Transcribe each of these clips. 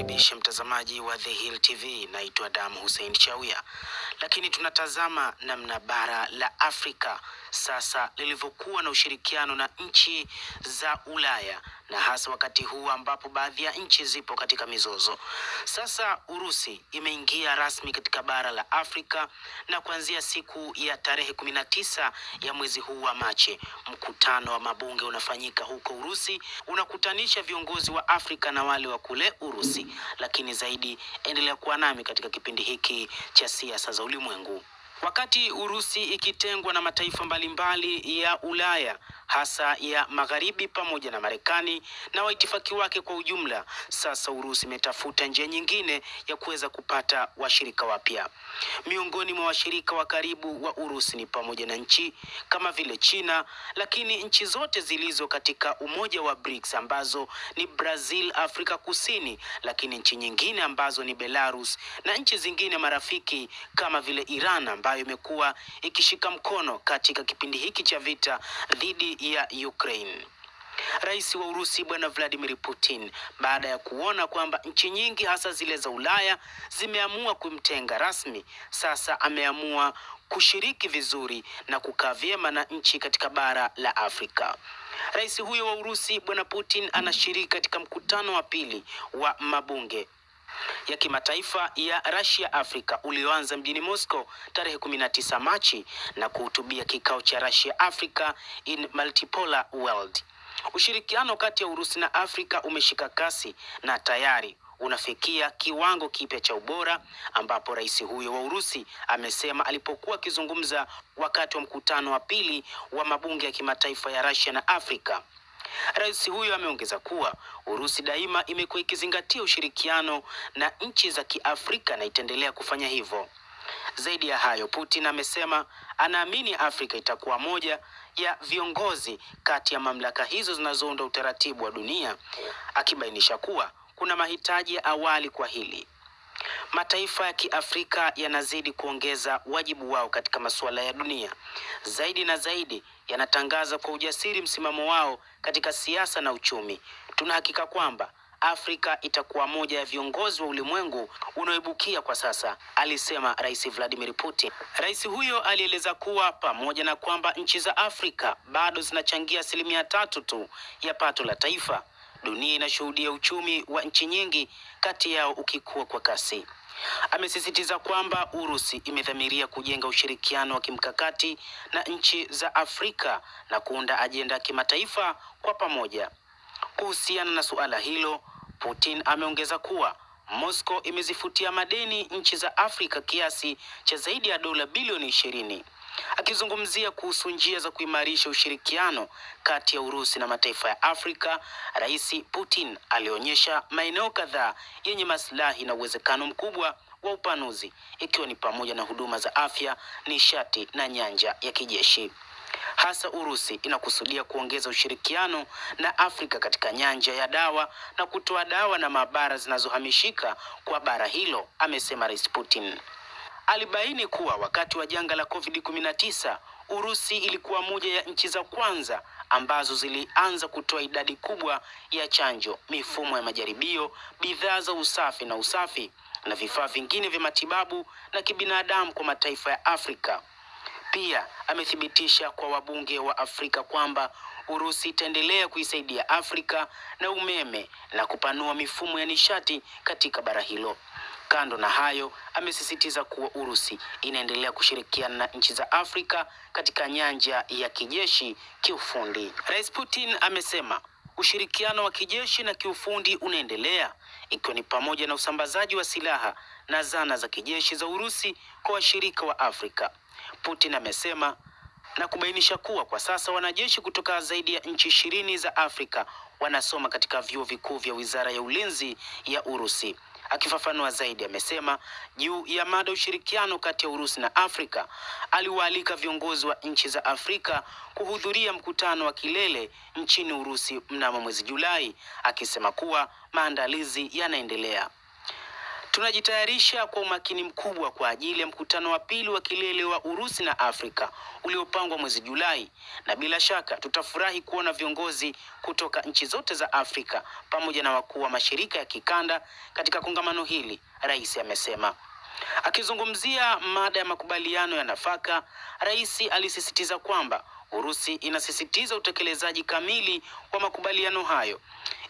kukaribisha mtazamaji wa The Hill TV. Naitwa Dam Hussein Chawia, lakini tunatazama namna bara la Afrika sasa lilivyokuwa na ushirikiano na nchi za Ulaya na hasa wakati huu ambapo baadhi ya nchi zipo katika mizozo. Sasa Urusi imeingia rasmi katika bara la Afrika na kuanzia siku ya tarehe kumi na tisa ya mwezi huu wa Machi, mkutano wa mabunge unafanyika huko Urusi, unakutanisha viongozi wa Afrika na wale wa kule Urusi. Lakini zaidi, endelea kuwa nami katika kipindi hiki cha siasa za ulimwengu. Wakati Urusi ikitengwa na mataifa mbalimbali ya Ulaya hasa ya magharibi pamoja na Marekani na waitifaki wake kwa ujumla, sasa Urusi imetafuta njia nyingine ya kuweza kupata washirika wapya. Miongoni mwa washirika wa karibu wa Urusi ni pamoja na nchi kama vile China, lakini nchi zote zilizo katika umoja wa BRICS ambazo ni Brazil, Afrika Kusini, lakini nchi nyingine ambazo ni Belarus na nchi zingine marafiki kama vile Iran ambayo imekuwa ikishika mkono katika kipindi hiki cha vita dhidi ya Ukraine. Rais wa Urusi Bwana Vladimir Putin, baada ya kuona kwamba nchi nyingi hasa zile za Ulaya zimeamua kumtenga rasmi, sasa ameamua kushiriki vizuri na kukaa vyema na nchi katika bara la Afrika. Rais huyo wa Urusi Bwana Putin anashiriki katika mkutano wa pili wa mabunge ya kimataifa ya Russia Africa ulioanza mjini Moscow tarehe 19 Machi na kuhutubia kikao cha Russia Africa in Multipolar World. Ushirikiano kati ya Urusi na Afrika umeshika kasi na tayari unafikia kiwango kipya cha ubora ambapo rais huyo wa Urusi amesema alipokuwa akizungumza wakati wa mkutano wa pili wa mabunge ya kimataifa ya Russia na Afrika. Rais huyo ameongeza kuwa Urusi daima imekuwa ikizingatia ushirikiano na nchi za Kiafrika na itaendelea kufanya hivyo. Zaidi ya hayo, Putin amesema anaamini Afrika itakuwa moja ya viongozi kati ya mamlaka hizo zinazounda utaratibu wa dunia, akibainisha kuwa kuna mahitaji ya awali kwa hili. Mataifa ya Kiafrika yanazidi kuongeza wajibu wao katika masuala ya dunia. Zaidi na zaidi yanatangaza kwa ujasiri msimamo wao katika siasa na uchumi. Tunahakika kwamba Afrika itakuwa moja ya viongozi wa ulimwengu unaoibukia kwa sasa, alisema Rais Vladimir Putin. Rais huyo alieleza kuwa pamoja na kwamba nchi za Afrika bado zinachangia asilimia tatu tu ya pato la taifa, dunia inashuhudia uchumi wa nchi nyingi kati yao ukikua kwa kasi. Amesisitiza kwamba Urusi imedhamiria kujenga ushirikiano wa kimkakati na nchi za Afrika na kuunda ajenda ya kimataifa kwa pamoja. Kuhusiana na suala hilo, Putin ameongeza kuwa Moscow imezifutia madeni nchi za Afrika kiasi cha zaidi ya dola bilioni ishirini. Akizungumzia kuhusu njia za kuimarisha ushirikiano kati ya Urusi na mataifa ya Afrika, Rais Putin alionyesha maeneo kadhaa yenye maslahi na uwezekano mkubwa wa upanuzi, ikiwa ni pamoja na huduma za afya, nishati na nyanja ya kijeshi. Hasa Urusi inakusudia kuongeza ushirikiano na Afrika katika nyanja ya dawa na kutoa dawa na maabara zinazohamishika kwa bara hilo, amesema Rais Putin. Alibaini kuwa wakati wa janga la COVID-19 Urusi ilikuwa moja ya nchi za kwanza ambazo zilianza kutoa idadi kubwa ya chanjo, mifumo ya majaribio, bidhaa za usafi na usafi na vifaa vingine vya matibabu na kibinadamu kwa mataifa ya Afrika. Pia amethibitisha kwa wabunge wa Afrika kwamba Urusi itaendelea kuisaidia Afrika na umeme na kupanua mifumo ya nishati katika bara hilo. Kando na hayo, amesisitiza kuwa Urusi inaendelea kushirikiana na nchi za Afrika katika nyanja ya kijeshi, kiufundi. Rais Putin amesema ushirikiano wa kijeshi na kiufundi unaendelea ikiwa ni pamoja na usambazaji wa silaha na zana za kijeshi za Urusi kwa washirika wa Afrika. Putin amesema na kubainisha kuwa kwa sasa wanajeshi kutoka zaidi ya nchi ishirini za Afrika wanasoma katika vyuo vikuu vya Wizara ya Ulinzi ya Urusi. Akifafanua zaidi, amesema juu ya mada ushirikiano kati ya Urusi na Afrika, aliwaalika viongozi wa nchi za Afrika kuhudhuria mkutano wa kilele nchini Urusi mnamo mwezi Julai, akisema kuwa maandalizi yanaendelea. Tunajitayarisha kwa umakini mkubwa kwa ajili ya mkutano wa pili wa kilele wa Urusi na Afrika uliopangwa mwezi Julai, na bila shaka tutafurahi kuona viongozi kutoka nchi zote za Afrika pamoja na wakuu wa mashirika ya kikanda katika kongamano hili, rais amesema. Akizungumzia mada ya makubaliano ya nafaka, rais alisisitiza kwamba Urusi inasisitiza utekelezaji kamili wa makubaliano hayo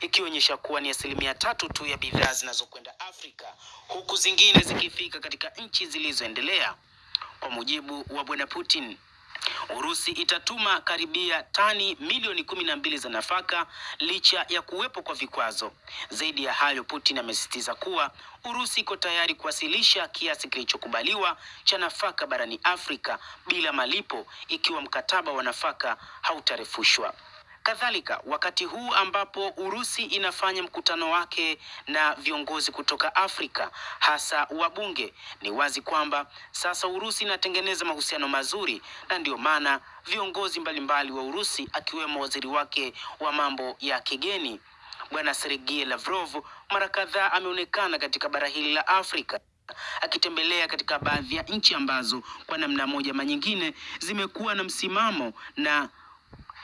ikionyesha kuwa ni asilimia tatu tu ya bidhaa zinazokwenda Afrika huku zingine zikifika katika nchi zilizoendelea. Kwa mujibu wa bwana Putin, Urusi itatuma karibia tani milioni kumi na mbili za nafaka licha ya kuwepo kwa vikwazo. Zaidi ya hayo, Putin amesisitiza kuwa Urusi iko tayari kuwasilisha kiasi kilichokubaliwa cha nafaka barani Afrika bila malipo ikiwa mkataba wa nafaka hautarefushwa. Kadhalika, wakati huu ambapo Urusi inafanya mkutano wake na viongozi kutoka Afrika, hasa wabunge, ni wazi kwamba sasa Urusi inatengeneza mahusiano mazuri, na ndiyo maana viongozi mbalimbali wa Urusi akiwemo waziri wake wa mambo ya kigeni Bwana Sergei Lavrov mara kadhaa ameonekana katika bara hili la Afrika akitembelea katika baadhi ya nchi ambazo kwa namna moja ama nyingine zimekuwa na msimamo na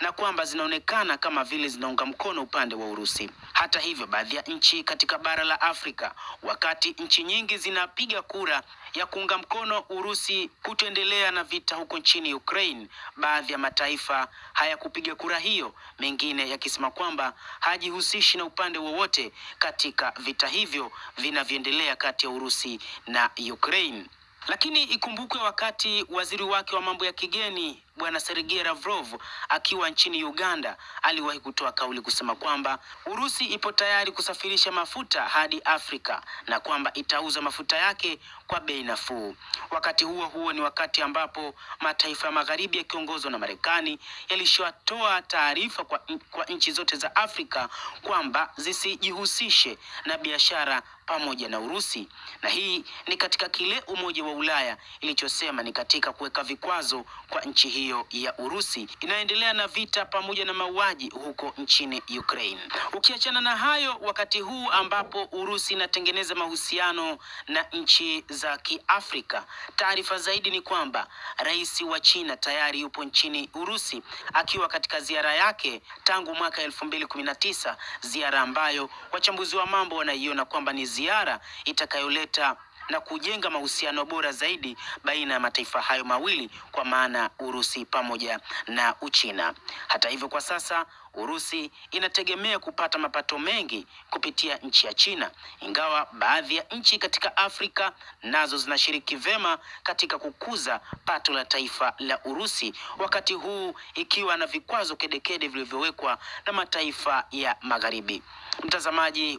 na kwamba zinaonekana kama vile zinaunga mkono upande wa Urusi. Hata hivyo, baadhi ya nchi katika bara la Afrika, wakati nchi nyingi zinapiga kura ya kuunga mkono Urusi kutoendelea na vita huko nchini Ukraine, baadhi ya mataifa hayakupiga kura hiyo, mengine yakisema kwamba hajihusishi na upande wowote katika vita hivyo vinavyoendelea kati ya Urusi na Ukraine. Lakini ikumbukwe wakati waziri wake wa mambo ya kigeni bwana Sergei Lavrov akiwa nchini Uganda aliwahi kutoa kauli kusema kwamba Urusi ipo tayari kusafirisha mafuta hadi Afrika na kwamba itauza mafuta yake kwa bei nafuu. Wakati huo huo ni wakati ambapo mataifa ya magharibi yakiongozwa na Marekani yalishotoa taarifa kwa, kwa nchi zote za Afrika kwamba zisijihusishe na biashara pamoja na Urusi, na hii ni katika kile Umoja wa Ulaya ilichosema ni katika kuweka vikwazo kwa nchi hiyo ya Urusi inaendelea na vita pamoja na mauaji huko nchini Ukraine. Ukiachana na hayo, wakati huu ambapo Urusi inatengeneza mahusiano na nchi za Kiafrika, taarifa zaidi ni kwamba rais wa China tayari yupo nchini Urusi akiwa katika ziara yake tangu mwaka elfu mbili kumi na tisa, ziara ambayo wachambuzi wa mambo wanaiona kwamba ni ziara itakayoleta na kujenga mahusiano bora zaidi baina ya mataifa hayo mawili kwa maana Urusi pamoja na Uchina. Hata hivyo, kwa sasa Urusi inategemea kupata mapato mengi kupitia nchi ya China, ingawa baadhi ya nchi katika Afrika nazo zinashiriki vema katika kukuza pato la taifa la Urusi, wakati huu ikiwa na vikwazo kedekede vilivyowekwa na mataifa ya Magharibi. Mtazamaji